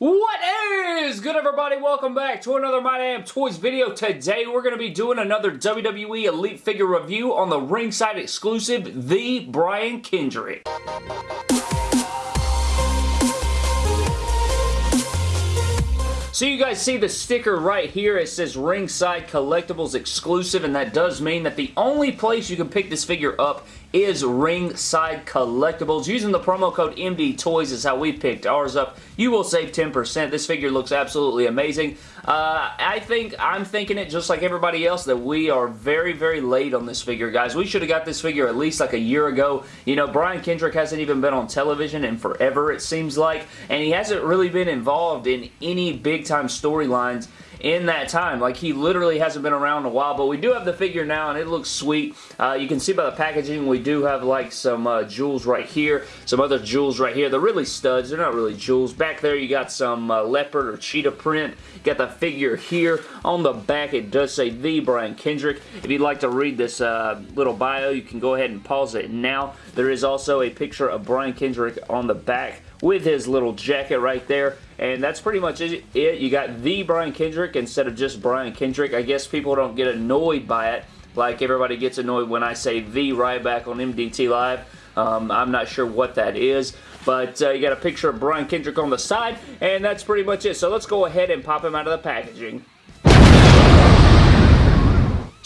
What is good everybody? Welcome back to another My Damn Toys video. Today we're going to be doing another WWE Elite figure review on the ringside exclusive, The Brian Kendrick. So you guys see the sticker right here. It says Ringside Collectibles Exclusive, and that does mean that the only place you can pick this figure up is Ringside Collectibles. Using the promo code MD Toys is how we picked ours up. You will save 10%. This figure looks absolutely amazing. Uh, I think, I'm thinking it just like everybody else that we are very, very late on this figure, guys. We should have got this figure at least like a year ago. You know, Brian Kendrick hasn't even been on television in forever, it seems like, and he hasn't really been involved in any big-time storylines in that time. Like, he literally hasn't been around a while, but we do have the figure now, and it looks sweet. Uh, you can see by the packaging, we do have, like, some uh, jewels right here, some other jewels right here. They're really studs. They're not really jewels. Back there, you got some uh, leopard or cheetah print. got the figure here. On the back, it does say The Brian Kendrick. If you'd like to read this uh, little bio, you can go ahead and pause it now. There is also a picture of Brian Kendrick on the back with his little jacket right there. And that's pretty much it. You got the Brian Kendrick instead of just Brian Kendrick. I guess people don't get annoyed by it like everybody gets annoyed when I say the Ryback on MDT Live. Um, I'm not sure what that is, but uh, you got a picture of Brian Kendrick on the side, and that's pretty much it. So let's go ahead and pop him out of the packaging.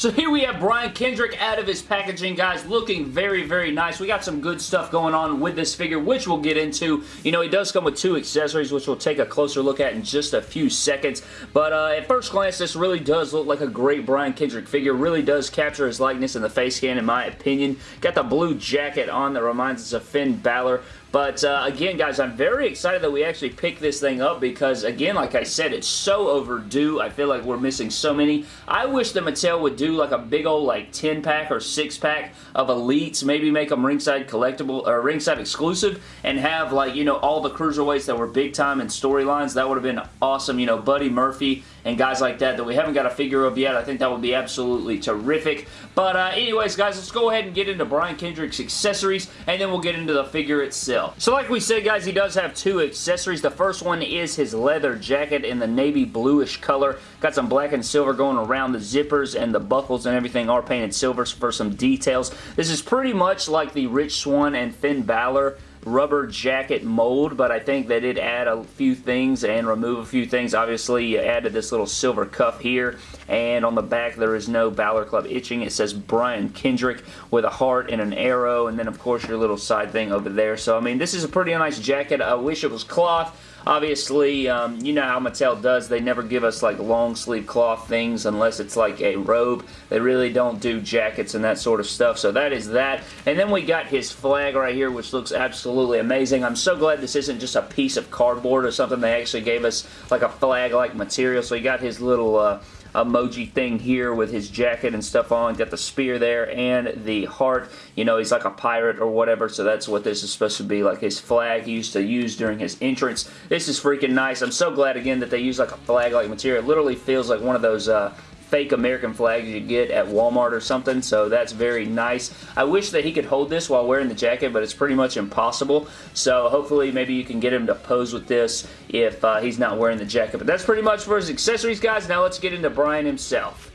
So here we have Brian Kendrick out of his packaging, guys, looking very, very nice. We got some good stuff going on with this figure, which we'll get into. You know, he does come with two accessories, which we'll take a closer look at in just a few seconds. But uh, at first glance, this really does look like a great Brian Kendrick figure. Really does capture his likeness in the face scan, in my opinion. Got the blue jacket on that reminds us of Finn Balor. But uh, again, guys, I'm very excited that we actually picked this thing up because, again, like I said, it's so overdue. I feel like we're missing so many. I wish that Mattel would do like a big old like 10-pack or 6-pack of Elites. Maybe make them ringside collectible or ringside exclusive and have like, you know, all the cruiserweights that were big time in storylines. That would have been awesome. You know, Buddy Murphy and guys like that that we haven't got a figure of yet. I think that would be absolutely terrific. But uh, anyways, guys, let's go ahead and get into Brian Kendrick's accessories, and then we'll get into the figure itself. So like we said, guys, he does have two accessories. The first one is his leather jacket in the navy bluish color. Got some black and silver going around the zippers, and the buckles and everything are painted silver for some details. This is pretty much like the Rich Swann and Finn Balor rubber jacket mold, but I think they did add a few things and remove a few things. Obviously, you added this little silver cuff here, and on the back there is no Balor Club itching. It says Brian Kendrick with a heart and an arrow, and then of course your little side thing over there. So, I mean, this is a pretty nice jacket. I wish it was cloth. Obviously, um, you know how Mattel does. They never give us like long sleeve cloth things unless it's like a robe. They really don't do jackets and that sort of stuff. So that is that. And then we got his flag right here, which looks absolutely amazing. I'm so glad this isn't just a piece of cardboard or something. They actually gave us like a flag-like material. So he got his little... Uh, emoji thing here with his jacket and stuff on. Got the spear there and the heart. You know, he's like a pirate or whatever, so that's what this is supposed to be, like his flag he used to use during his entrance. This is freaking nice. I'm so glad, again, that they use like a flag-like material. It literally feels like one of those... Uh, fake American flags you get at Walmart or something, so that's very nice. I wish that he could hold this while wearing the jacket, but it's pretty much impossible, so hopefully maybe you can get him to pose with this if uh, he's not wearing the jacket. But that's pretty much for his accessories, guys. Now let's get into Brian himself.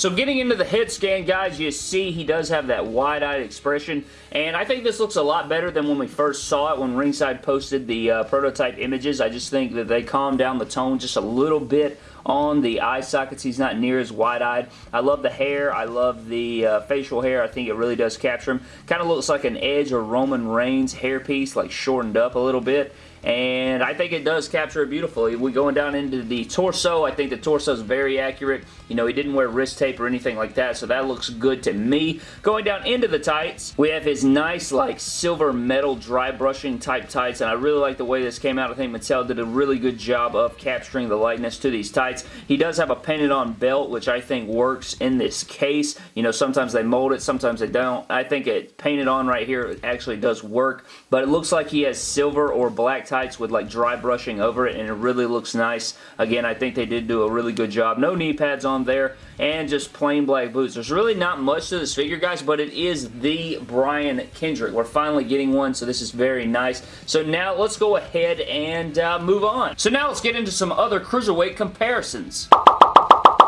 So getting into the head scan, guys, you see he does have that wide-eyed expression, and I think this looks a lot better than when we first saw it when Ringside posted the uh, prototype images. I just think that they calmed down the tone just a little bit on the eye sockets. He's not near as wide-eyed. I love the hair. I love the uh, facial hair. I think it really does capture him. Kind of looks like an Edge or Roman Reigns hairpiece, like shortened up a little bit and I think it does capture it beautifully. We going down into the torso. I think the torso is very accurate. You know, he didn't wear wrist tape or anything like that, so that looks good to me. Going down into the tights, we have his nice, like, silver metal dry brushing type tights, and I really like the way this came out. I think Mattel did a really good job of capturing the lightness to these tights. He does have a painted on belt, which I think works in this case. You know, sometimes they mold it, sometimes they don't. I think it painted on right here actually does work, but it looks like he has silver or black tights with like dry brushing over it and it really looks nice. Again, I think they did do a really good job. No knee pads on there and just plain black boots. There's really not much to this figure, guys, but it is the Brian Kendrick. We're finally getting one, so this is very nice. So now let's go ahead and uh, move on. So now let's get into some other Cruiserweight comparisons.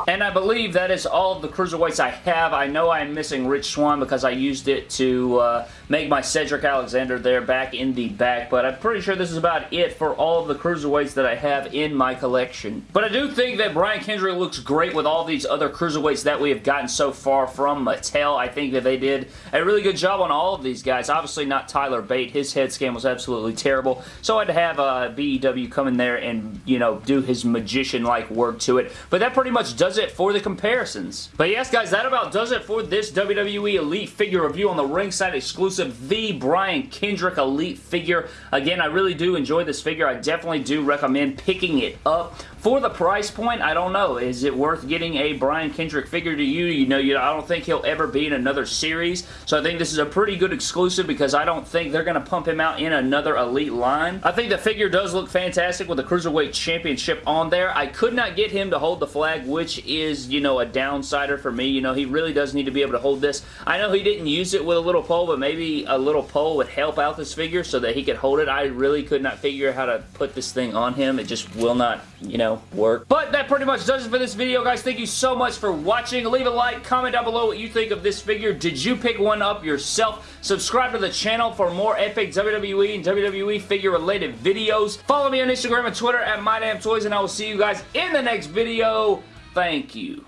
And I believe that is all of the Cruiserweights I have. I know I'm missing Rich Swann because I used it to uh, make my Cedric Alexander there back in the back, but I'm pretty sure this is about it for all of the Cruiserweights that I have in my collection. But I do think that Brian Kendrick looks great with all these other Cruiserweights that we have gotten so far from Mattel. I think that they did a really good job on all of these guys. Obviously not Tyler Bate. His head scan was absolutely terrible, so I had to have uh, BEW come in there and, you know, do his magician-like work to it. But that pretty much does it for the comparisons. But yes, guys, that about does it for this WWE Elite figure review on the ringside exclusive, the Brian Kendrick Elite figure. Again, I really do enjoy this figure. I definitely do recommend picking it up. For the price point, I don't know. Is it worth getting a Brian Kendrick figure to you? You know, you, I don't think he'll ever be in another series, so I think this is a pretty good exclusive because I don't think they're going to pump him out in another Elite line. I think the figure does look fantastic with the Cruiserweight Championship on there. I could not get him to hold the flag, is, you know, a downsider for me. You know, he really does need to be able to hold this. I know he didn't use it with a little pole, but maybe a little pole would help out this figure so that he could hold it. I really could not figure out how to put this thing on him. It just will not, you know, work. But that pretty much does it for this video, guys. Thank you so much for watching. Leave a like, comment down below what you think of this figure. Did you pick one up yourself? Subscribe to the channel for more epic WWE and WWE figure-related videos. Follow me on Instagram and Twitter at MyDamnToys, and I will see you guys in the next video. Thank you.